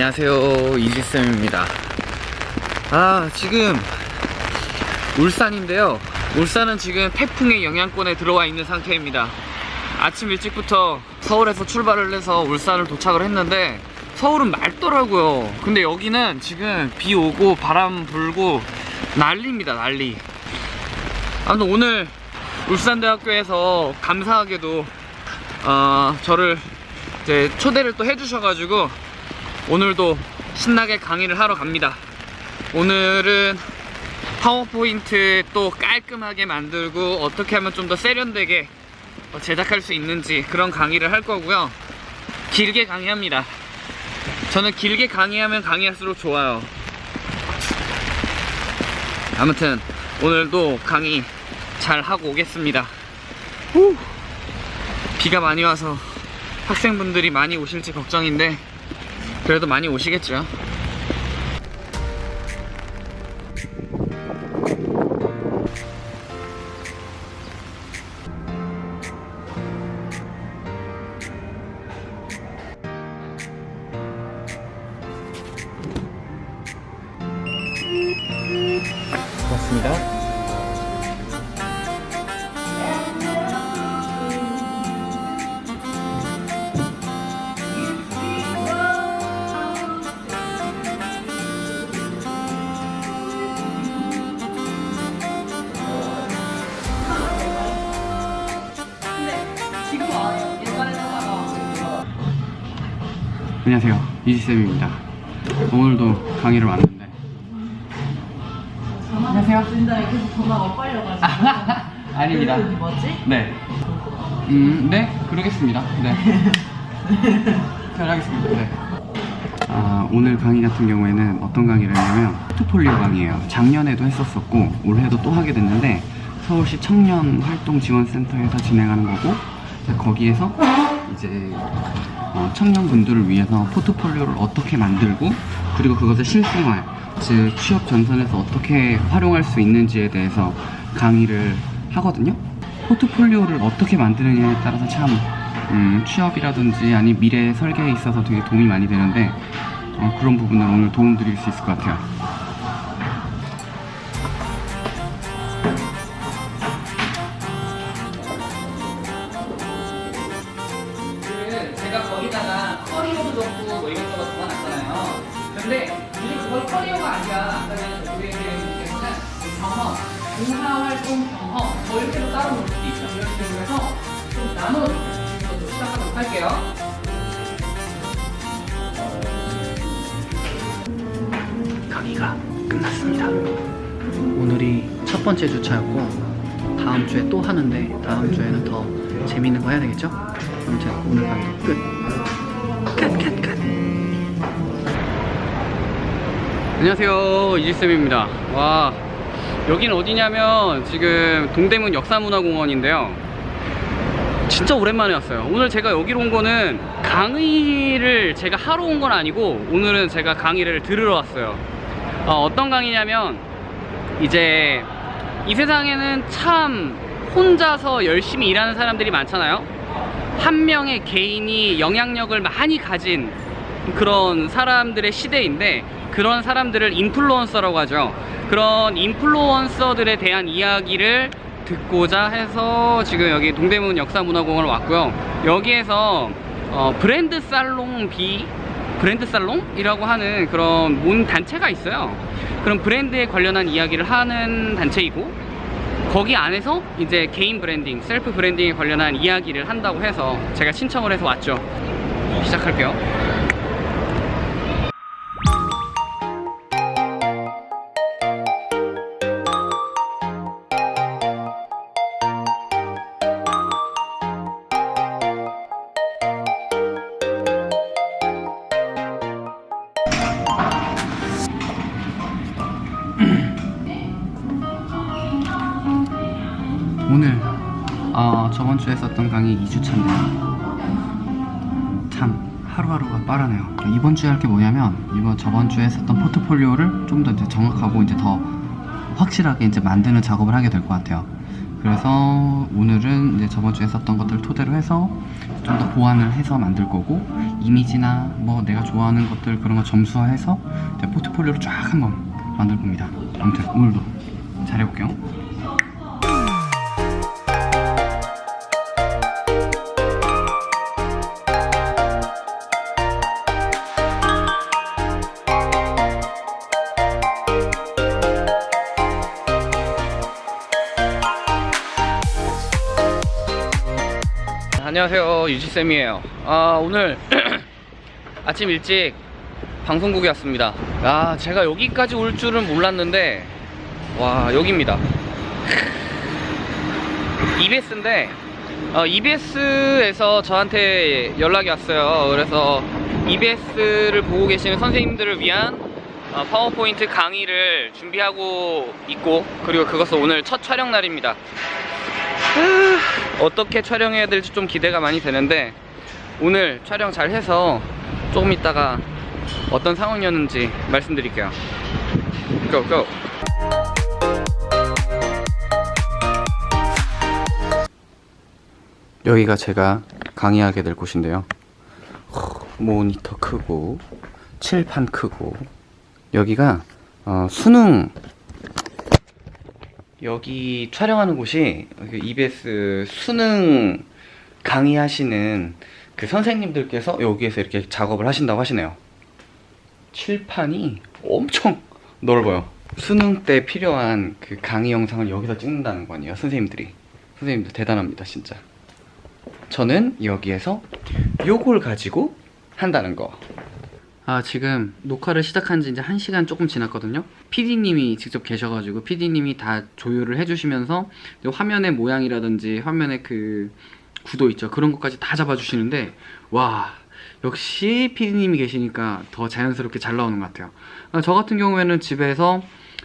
안녕하세요. 이지쌤입니다. 아 지금 울산인데요. 울산은 지금 태풍의 영향권에 들어와 있는 상태입니다. 아침 일찍부터 서울에서 출발을 해서 울산을 도착을 했는데 서울은 맑더라고요. 근데 여기는 지금 비 오고 바람 불고 난리입니다 난리. 아무튼 오늘 울산대학교에서 감사하게도 어, 저를 이제 초대를 또 해주셔가지고 오늘도 신나게 강의를 하러 갑니다. 오늘은 파워포인트 또 깔끔하게 만들고 어떻게 하면 좀 더 세련되게 어, 제작할 수 있는지 그런 강의를 할 거고요. 길게 강의합니다. 저는 길게 강의하면 강의할수록 좋아요. 아무튼 오늘도 강의 잘 하고 오겠습니다. 후. 비가 많이 와서 학생분들이 많이 오실지 걱정인데 그래도 많이 오시겠죠. 고맙습니다. 이지쌤입니다 오늘도 강의를 왔는데 안녕하세요 진짜 계속 전화가 빨려가지고 아닙니다 그래도 뭐지? 네. 음, 네, 그러겠습니다. 네. 잘 하겠습니다. 네. 아, 오늘 강의 같은 경우에는 어떤 강의를 했냐면 포트폴리오 강의예요. 작년에도 했었었고 올해도 또 하게 됐는데 서울시 청년 활동 지원센터에서 진행하는 거고 거기에서 이제 어, 청년분들을 위해서 포트폴리오를 어떻게 만들고 그리고 그것을 실생활 즉 취업 전선에서 어떻게 활용할 수 있는지에 대해서 강의를 하거든요. 포트폴리오를 어떻게 만드느냐에 따라서 참 음, 취업이라든지 아니 미래 설계에 있어서 되게 도움이 많이 되는데 어, 그런 부분을 오늘 도움 드릴 수 있을 것 같아요. 더 재밌는 거 해야 되겠죠? 아무튼 오늘 강의 끝. 끝, 끝, 끝. 안녕하세요 이지쌤입니다 와 여긴 어디냐면 지금 동대문 역사문화공원인데요 진짜 오랜만에 왔어요 오늘 제가 여기로 온 거는 강의를 제가 하러 온 건 아니고 오늘은 제가 강의를 들으러 왔어요 어, 떤 강의냐면 이제 이 세상에는 참 혼자서 열심히 일하는 사람들이 많잖아요. 한 명의 개인이 영향력을 많이 가진 그런 사람들의 시대인데 그런 사람들을 인플루언서라고 하죠. 그런 인플루언서들에 대한 이야기를 듣고자 해서 지금 여기 동대문 역사문화공원을 왔고요. 여기에서 어, 브랜드 살롱 비 브랜드 살롱이라고 하는 그런 몬 단체가 있어요. 그런 브랜드에 관련한 이야기를 하는 단체이고 거기 안에서 이제 개인 branding, self branding에 관련한 이야기를 한다고 해서 제가 신청을 해서 왔죠. 시작할게요 오늘 어, 저번 주에 썼던 강의 2주차인데요 참 하루하루가 빠르네요 이번 주에 할 게 뭐냐면 이번 저번 주에 썼던 포트폴리오를 좀 더 이제 정확하고 이제 더 확실하게 이제 만드는 작업을 하게 될 것 같아요 그래서 오늘은 이제 저번 주에 썼던 것들 토대로 해서 좀 더 보완을 해서 만들 거고 이미지나 뭐 내가 좋아하는 것들 그런 거 점수화해서 포트폴리오를 쫙 한번 만들 겁니다. 아무튼 오늘도 잘해볼게요. 안녕하세요. 유지쌤이에요. 아 오늘 아침 일찍 방송국에 왔습니다. 아 제가 여기까지 올 줄은 몰랐는데 와 여기입니다. EBS인데 어, EBS에서 저한테 연락이 왔어요. 그래서 EBS를 보고 계시는 선생님들을 위한 어, 파워포인트 강의를 준비하고 있고 그리고 그것은 오늘 첫 촬영 날입니다. 아, 어떻게 촬영해야 될지 좀 기대가 많이 되는데 오늘 촬영 잘 해서 조금 있다가 어떤 상황이었는지 말씀드릴게요. 고고 여기가 제가 강의하게 될 곳인데요. 모니터 크고 칠판 크고 여기가 어, 수능 여기 촬영하는 곳이 그 EBS 수능 강의하시는 그 선생님들께서 여기에서 이렇게 작업을 하신다고 하시네요. 칠판이 엄청 넓어요. 수능 때 필요한 그 강의 영상을 여기서 찍는다는 거 아니에요, 선생님들이. 선생님들 대단합니다, 진짜. 저는 여기에서 요걸 가지고 한다는 거. 아 지금 녹화를 시작한 지 이제 1시간 조금 지났거든요. PD님이 직접 계셔가지고 PD님이 다 조율을 해주시면서 화면의 모양이라든지 화면의 그 구도 있죠. 그런 것까지 다 잡아주시는데 와 역시 PD님이 계시니까 더 자연스럽게 잘 나오는 것 같아요. 아, 저 같은 경우에는 집에서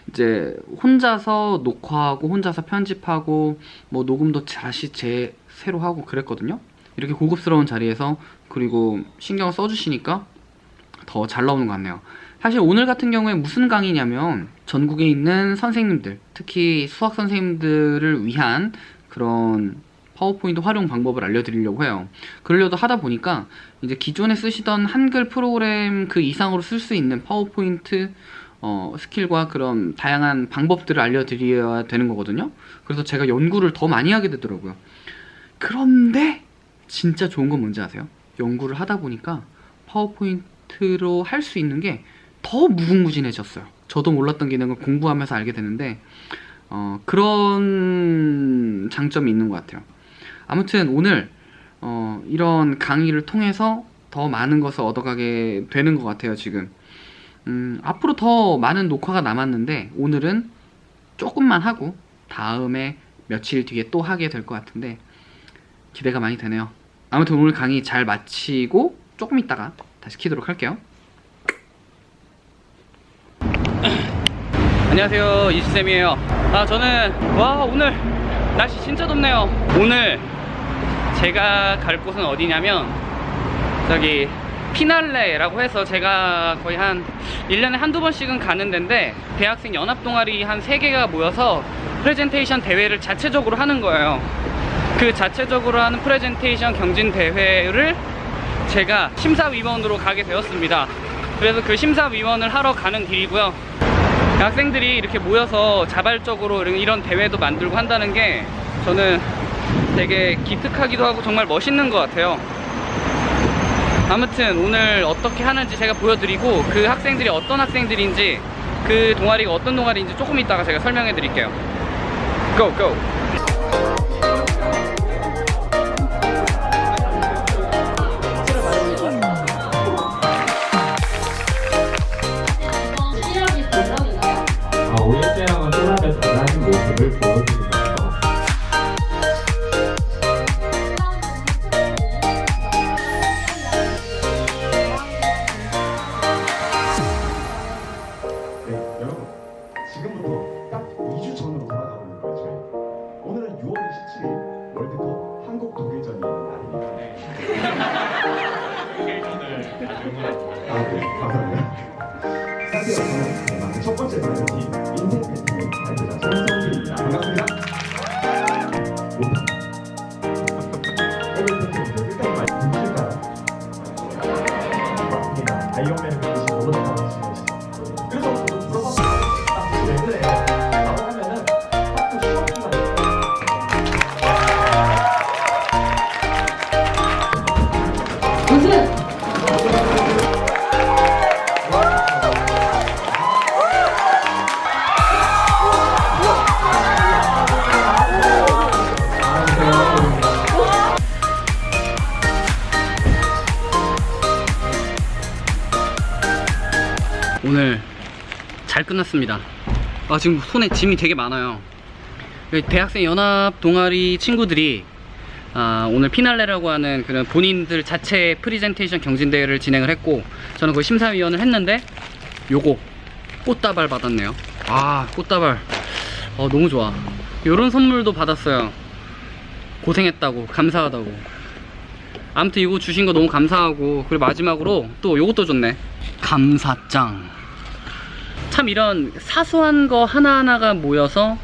이제 혼자서 녹화하고 혼자서 편집하고 뭐 녹음도 다시 제 새로 하고 그랬거든요. 이렇게 고급스러운 자리에서 그리고 신경을 써주시니까 더 잘 나오는 것 같네요. 사실 오늘 같은 경우에 무슨 강의냐면 전국에 있는 선생님들 특히 수학 선생님들을 위한 그런 파워포인트 활용 방법을 알려드리려고 해요. 그러려고 하다 보니까 이제 기존에 쓰시던 한글 프로그램 그 이상으로 쓸 수 있는 파워포인트 어, skill과 그런 다양한 방법들을 알려드려야 되는 거거든요. 그래서 제가 연구를 더 많이 하게 되더라고요. 그런데 진짜 좋은 건 뭔지 아세요? 연구를 하다 보니까 파워포인트 로 할 수 있는 게 더 무궁무진해졌어요. 저도 몰랐던 기능을 공부하면서 알게 되는데 어, 그런 장점이 있는 것 같아요. 아무튼 오늘 어, 이런 강의를 통해서 더 많은 것을 얻어가게 되는 것 같아요. 지금 음, 앞으로 더 많은 녹화가 남았는데 오늘은 조금만 하고 다음에 며칠 뒤에 또 하게 될 것 같은데 기대가 많이 되네요. 아무튼 오늘 강의 잘 마치고 조금 있다가 다시 키도록 할게요. 안녕하세요. 이지쌤이에요. 아 저는 와 오늘 날씨 진짜 덥네요. 오늘 제가 갈 곳은 어디냐면 저기 피날레라고 해서 제가 거의 한 1년에 한두 번씩은 가는 데인데 대학생 연합 동아리 한 3개가 모여서 프레젠테이션 대회를 자체적으로 하는 거예요. 그 자체적으로 하는 프레젠테이션 경진 대회를 제가 심사위원으로 가게 되었습니다 그래서 그 심사위원을 하러 가는 길이고요 학생들이 이렇게 모여서 자발적으로 이런- 대회도 만들고 한다는 게 저는 되게 기특하기도 하고 정말 멋있는 것 같아요 아무튼 오늘 어떻게 하는지 제가 보여드리고 그 학생들이 어떤 학생들인지 그 동아리가 어떤 동아리인지 조금 이따가 제가 설명해 드릴게요 고! 고! 소라 잘 끝났습니다. 아, 지금 손에 짐이 되게 많아요. 대학생 연합 동아리 친구들이 아, 오늘 피날레라고 하는 그런 본인들 자체 프리젠테이션 경진대회를 진행을 했고 저는 그 심사위원을 했는데 요거 꽃다발 받았네요. 아, 꽃다발. 어, 너무 좋아. 요런 선물도 받았어요. 고생했다고, 감사하다고. 아무튼 이거 주신 거 너무 감사하고 그리고 마지막으로 또 요것도 줬네. 감사장. 참 이런 사소한 거 하나하나가 모여서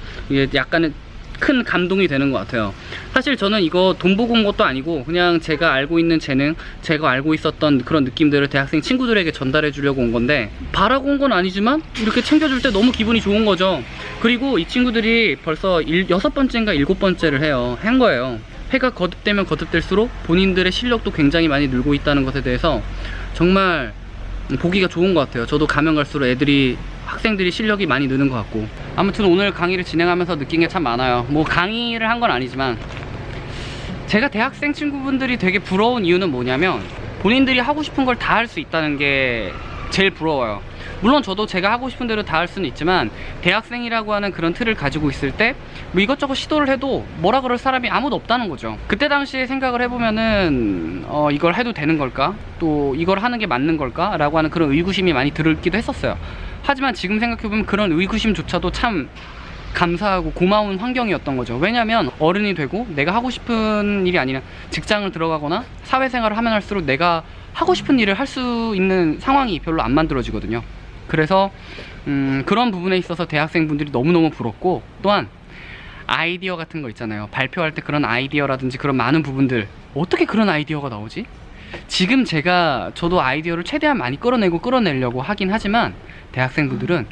약간의 큰 감동이 되는 것 같아요. 사실 저는 이거 돈 보고 온 것도 아니고 그냥 제가 알고 있는 재능, 제가 알고 있었던 그런 느낌들을 대학생 친구들에게 전달해 주려고 온 건데 바라고 온 건 아니지만 이렇게 챙겨줄 때 너무 기분이 좋은 거죠. 그리고 이 친구들이 벌써 일, 여섯 번째인가 일곱 번째를 해요. 한 거예요. 해가 거듭되면 거듭될수록 본인들의 실력도 굉장히 많이 늘고 있다는 것에 대해서 정말 보기가 좋은 것 같아요. 저도 가면 갈수록 애들이 학생들이 실력이 많이 느는 것 같고 아무튼 오늘 강의를 진행하면서 느낀 게 참 많아요. 뭐 강의를 한 건 아니지만 제가 대학생 친구분들이 되게 부러운 이유는 뭐냐면 본인들이 하고 싶은 걸 다 할 수 있다는 게 제일 부러워요. 물론 저도 제가 하고 싶은 대로 다 할 수는 있지만 대학생이라고 하는 그런 틀을 가지고 있을 때 뭐 이것저것 시도를 해도 뭐라 그럴 사람이 아무도 없다는 거죠. 그때 당시에 생각을 해보면은 어, 이걸 해도 되는 걸까? 또 이걸 하는 게 맞는 걸까? 라고 하는 그런 의구심이 많이 들기도 했었어요. 하지만 지금 생각해보면 그런 의구심조차도 참 감사하고 고마운 환경이었던 거죠. 왜냐면 어른이 되고 내가 하고 싶은 일이 아니라 직장을 들어가거나 사회생활을 하면 할수록 내가 하고 싶은 일을 할 수 있는 상황이 별로 안 만들어지거든요. 그래서 음, 그런 부분에 있어서 대학생분들이 너무너무 부럽고 또한 아이디어 같은 거 있잖아요. 발표할 때 그런 아이디어라든지 그런 많은 부분들 어떻게 그런 아이디어가 나오지? 지금 제가 저도 아이디어를 최대한 많이 끌어내고 끌어내려고 하긴 하지만 대학생분들은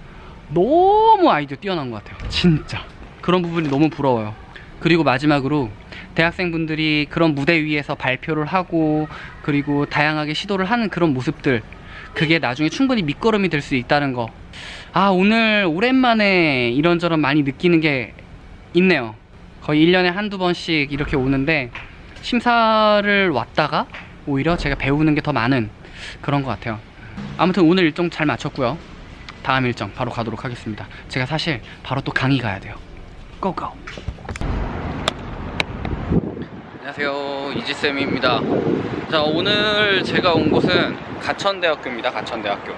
너무 아이디어 뛰어난 것 같아요. 진짜. 그런 부분이 너무 부러워요. 그리고 마지막으로 대학생분들이 그런 무대 위에서 발표를 하고 그리고 다양하게 시도를 하는 그런 모습들 그게 나중에 충분히 밑거름이 될 수 있다는 거. 아, 오늘 오랜만에 이런저런 많이 느끼는 게 있네요. 거의 1년에 한두 번씩 이렇게 오는데 심사를 왔다가 오히려 제가 배우는 게 더 많은 그런 것 같아요. 아무튼 오늘 일정 잘 마쳤고요. 다음 일정 바로 가도록 하겠습니다. 제가 사실 바로 또 강의 가야 돼요. 고고. 안녕하세요. 이지쌤입니다. 자, 오늘 제가 온 곳은 가천대학교입니다. 가천대학교.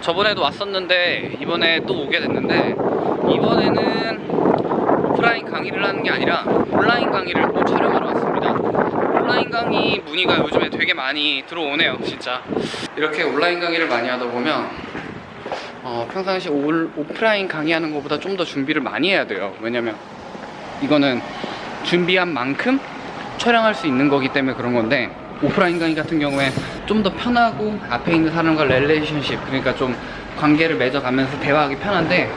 저번에도 왔었는데 이번에 또 오게 됐는데 이번에는 오프라인 강의를 하는 게 아니라 온라인 강의를 또 촬영하러 왔습니다. 온라인 강의 문의가 요즘에 되게 많이 들어오네요, 진짜. 이렇게 온라인 강의를 많이 하다 보면 어, 평상시 올, 오프라인 강의하는 것보다 좀 더 준비를 많이 해야 돼요. 왜냐면 이거는 준비한 만큼 촬영할 수 있는 거기 때문에 그런 건데 오프라인 강의 같은 경우에 좀 더 편하고 앞에 있는 사람과 relationship 그러니까 좀 관계를 맺어가면서 대화하기 편한데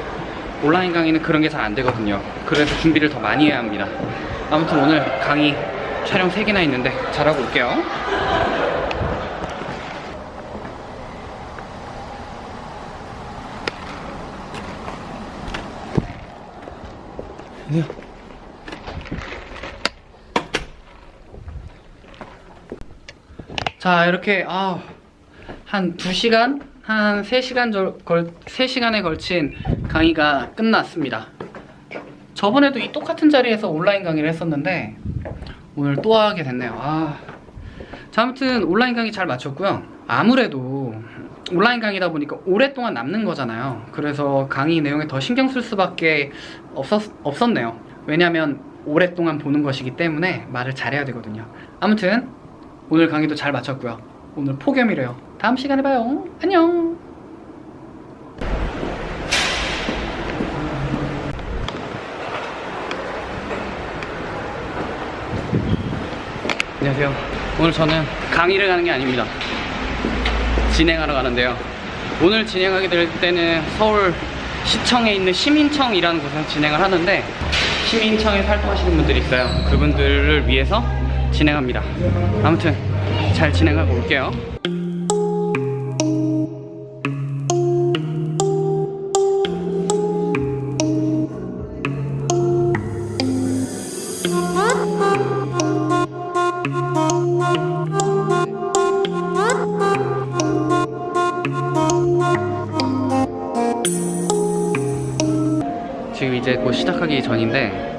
온라인 강의는 그런 게 잘 안 되거든요. 그래서 준비를 더 많이 해야 합니다. 아무튼 오늘 강의 촬영 3개나 있는데 잘하고 올게요. 자 이렇게 아, 한 2시간? 한 3시간 절, 걸, 3시간에 걸친 강의가 끝났습니다. 저번에도 이 똑같은 자리에서 온라인 강의를 했었는데 오늘 또 하게 됐네요. 아. 자 아무튼 온라인 강의 잘 마쳤고요. 아무래도 온라인 강의다 보니까 오랫동안 남는 거잖아요. 그래서 강의 내용에 더 신경 쓸 수밖에 없었, 없었네요. 왜냐면 오랫동안 보는 것이기 때문에 말을 잘해야 되거든요. 아무튼 오늘 강의도 잘 마쳤고요. 오늘 폭염이래요. 다음 시간에 봐요. 안녕. 안녕하세요. 오늘 저는 강의를 가는 게 아닙니다. 진행하러 가는데요. 오늘 진행하게 될 때는 서울 시청에 있는 시민청이라는 곳에서 진행을 하는데 시민청에 활동하시는 분들이 있어요. 그분들을 위해서 진행합니다. 아무튼 잘 진행하고 올게요. 지금 이제 곧 시작하기 전인데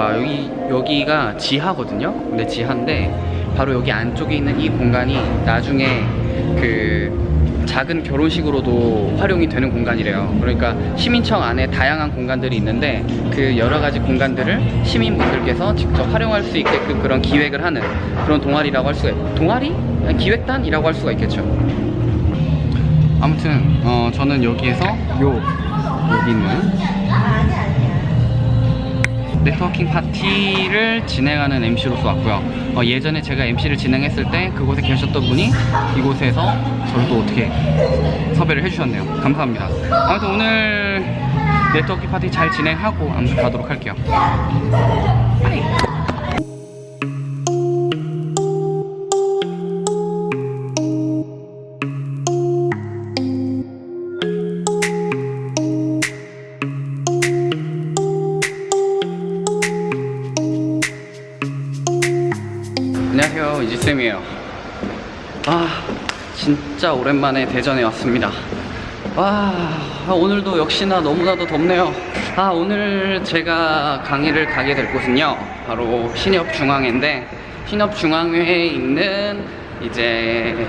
와 여기 여기가 지하거든요. 근데 지하인데 바로 여기 안쪽에 있는 이 공간이 나중에 그 작은 결혼식으로도 활용이 되는 공간이래요. 그러니까 시민청 안에 다양한 공간들이 있는데 그 여러 가지 공간들을 시민분들께서 직접 활용할 수 있게끔 그런 기획을 하는 그런 동아리라고 할 수가 있, 동아리? 기획단이라고 할 수가 있겠죠. 아무튼 어, 저는 여기에서 요 여기 있는 네트워킹 파티를 진행하는 MC로서 왔고요. 어, 예전에 제가 MC를 진행했을 때 그곳에 계셨던 분이 이곳에서 저를 또 어떻게 섭외를 해주셨네요. 감사합니다. 아무튼 오늘 네트워킹 파티 잘 진행하고 아무튼 가도록 할게요. 빠이. 진짜 오랜만에 대전에 왔습니다 와 오늘도 역시나 너무나도 덥네요 아 오늘 제가 강의를 가게 될 곳은요 바로 신협중앙회인데 신협중앙회에 있는 이제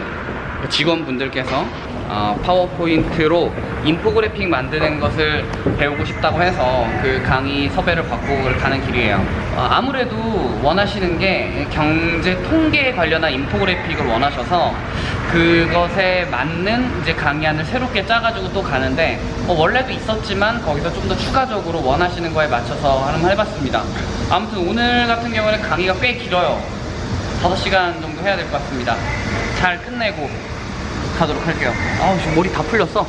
직원분들께서 어, 파워포인트로 인포그래픽 만드는 것을 배우고 싶다고 해서 그 강의 섭외를 받고 가는 길이에요. 어, 아무래도 원하시는 게 경제 통계에 관련한 인포그래픽을 원하셔서 그것에 맞는 이제 강의안을 새롭게 짜가지고 또 가는데 어, 원래도 있었지만 거기서 좀 더 추가적으로 원하시는 거에 맞춰서 한번 해봤습니다. 아무튼 오늘 같은 경우는 강의가 꽤 길어요. 5시간 정도 해야 될 것 같습니다. 잘 끝내고 가도록 할게요. 아우, 지금 머리 다 풀렸어.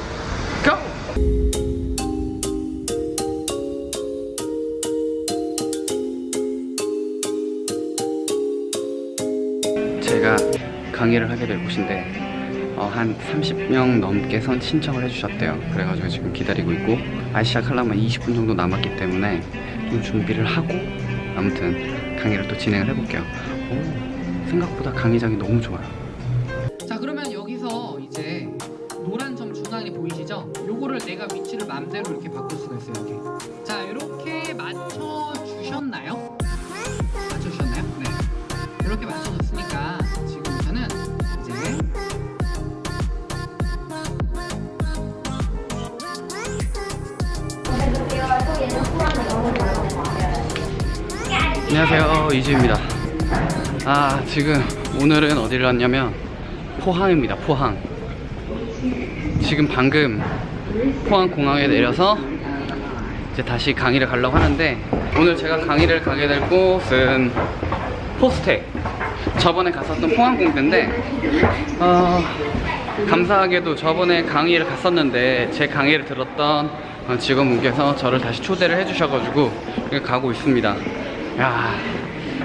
강의를 하게 될 곳인데 어, 한 30명 넘게 선 신청을 해주셨대요. 그래가지고 지금 기다리고 있고 아 시작하려면 20분 정도 남았기 때문에 좀 준비를 하고 아무튼 강의를 또 진행을 해볼게요. 오, 생각보다 강의장이 너무 좋아요. 자 그러면 여기서 이제 노란 점 중앙에 보이시죠? 요거를 내가 위치를 마음대로 이렇게 바꿀 수가 있어요. 이렇게. 자 이렇게 안녕하세요. 이지입니다. 아 지금 오늘은 어디를 왔냐면 포항입니다. 포항. 지금 방금 포항 공항에 내려서 이제 다시 강의를 가려고 하는데 오늘 제가 강의를 가게 될 곳은 포스텍 저번에 갔었던 포항공대인데 어, 감사하게도 저번에 강의를 갔었는데 제 강의를 들었던 어, 직원분께서 저를 다시 초대를 해주셔가지고 가고 있습니다 야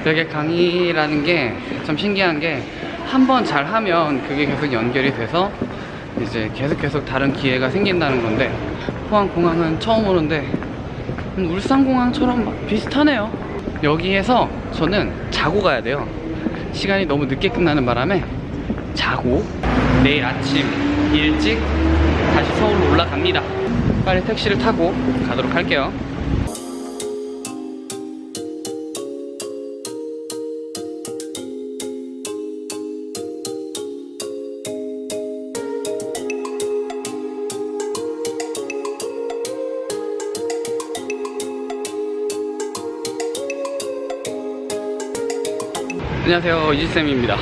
되게 강의라는 게 참 신기한 게 한 번 잘하면 그게 계속 연결이 돼서 이제 계속 계속 다른 기회가 생긴다는 건데 포항공항은 처음 오는데 음, 울산공항처럼 막 비슷하네요. 여기에서 저는 자고 가야 돼요. 시간이 너무 늦게 끝나는 바람에 자고 내일 아침 일찍 다시 서울로 올라갑니다. 빨리 택시를 타고 가도록 할게요 안녕하세요 이지쌤입니다.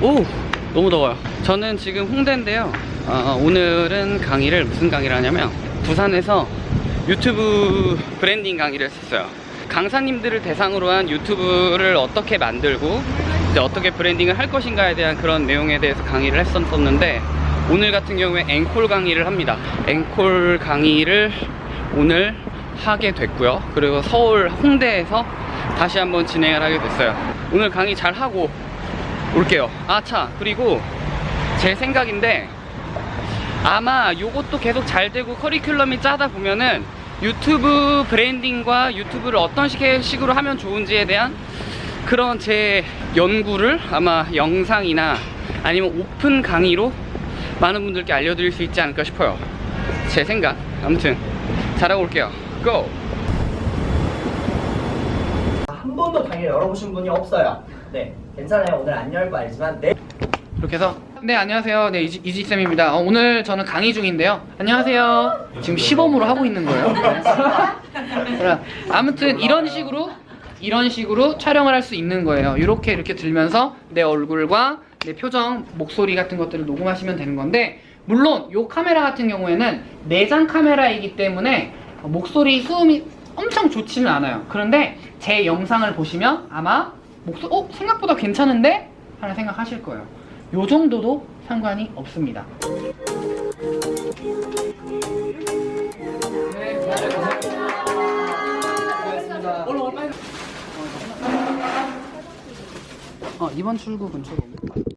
오 너무 더워요. 저는 지금 홍대인데요. 어, 오늘은 강의를 무슨 강의를 하냐면 부산에서 유튜브 브랜딩 강의를 했었어요. 강사님들을 대상으로 한 유튜브를 어떻게 만들고 이제 어떻게 브랜딩을 할 것인가에 대한 그런 내용에 대해서 강의를 했었는데 오늘 같은 경우에 앵콜 강의를 합니다. 앵콜 강의를 오늘 하게 됐고요. 그리고 서울 홍대에서 다시 한번 진행을 하게 됐어요 오늘 강의 잘 하고 올게요. 아차. 그리고 제 생각인데 아마 요것도 계속 잘 되고 커리큘럼이 짜다 보면은 유튜브 브랜딩과 유튜브를 어떤 식으로 하면 좋은지에 대한 그런 제 연구를 아마 영상이나 아니면 오픈 강의로 많은 분들께 알려드릴 수 있지 않을까 싶어요. 제 생각. 아무튼 잘하고 올게요. 고! 한 번도 방에 열어보신 분이 없어요. 네, 괜찮아요. 오늘 안열거 알지만 네. 이렇게 해서 네 안녕하세요 네 이지, 이지쌤입니다 어, 오늘 저는 강의 중인데요 안녕하세요 지금 시범으로 하고 있는 거예요 네. 아무튼 이런 식으로 이런 식으로 촬영을 할 수 있는 거예요 이렇게 이렇게 들면서 내 얼굴과 내 표정 목소리 같은 것들을 녹음하시면 되는 건데 물론 이 카메라 같은 경우에는 내장 카메라이기 때문에 목소리 수음이 엄청 좋지는 않아요 그런데 제 영상을 보시면 아마 목소 어 생각보다 괜찮은데 하는 생각하실 거예요 요 정도도 상관이 없습니다. 어, 이번 출구 근처로.